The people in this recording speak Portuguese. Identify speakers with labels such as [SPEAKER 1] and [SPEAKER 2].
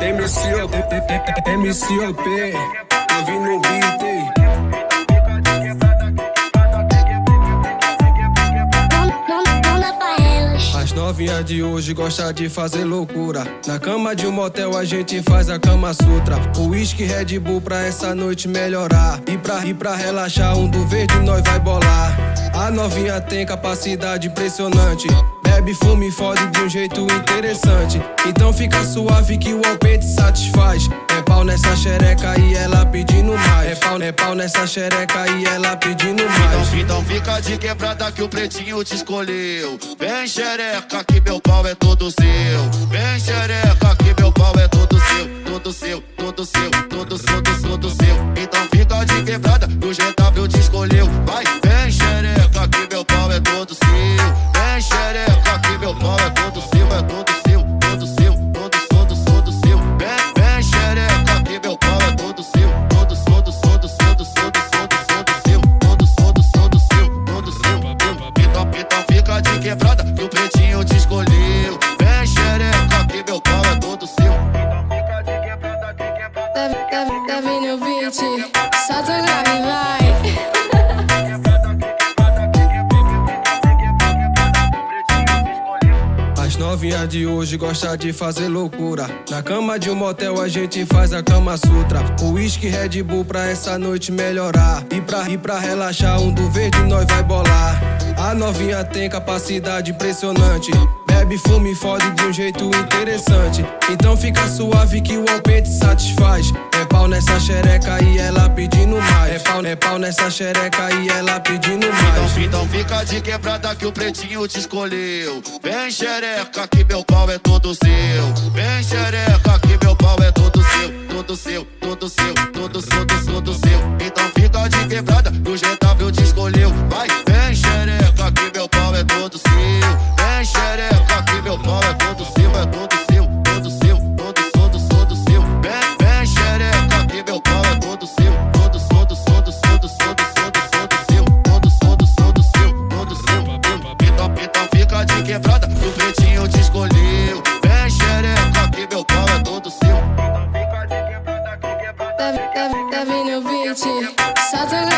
[SPEAKER 1] MCOP, MCOP, eu vim no beat, novinhas de hoje gostam de fazer loucura. Na cama de um motel a gente faz a cama sutra. O whisky Red Bull pra essa noite melhorar. E pra, e pra relaxar, um do verde nós vai bolar. A novinha tem capacidade impressionante. Bebe, fume e fode de um jeito interessante. Então fica suave que o alpete satisfaz. É pau nessa xereca e ela pedindo mais. É pau, é pau nessa xereca e ela pedindo mais.
[SPEAKER 2] Então, então fica de quebrada que o pretinho te escolheu. Vem xereca que meu pau é todo seu. Vem xereca que meu pau é todo seu. Todo seu, todo seu, todo seu, todo seu, todo seu. Então fica de quebrada que o GW te escolheu. Vai,
[SPEAKER 3] deve no beat, solta o grave, vai.
[SPEAKER 1] As novinhas de hoje gostam de fazer loucura. Na cama de um motel a gente faz a cama sutra. O whisky Red Bull pra essa noite melhorar. E pra, e pra relaxar, um do verde nós vai bolar. A novinha tem capacidade impressionante. Bebe, fume e fode de um jeito interessante. Então fica suave que o alpete satisfaz. É pau nessa xereca e ela pedindo mais. É pau, é pau nessa xereca e ela pedindo mais. Então,
[SPEAKER 2] então fica de quebrada que o pretinho te escolheu. Vem xereca que meu pau é todo seu. Vem xereca que meu pau é todo seu, todo seu, todo seu, todo seu, todo seu. Então fica de quebrada do jeito Santinho te escolheu. Vem xereca que meu pau é todo seu.
[SPEAKER 3] Tá, tá, tá vindo o beat. Solta o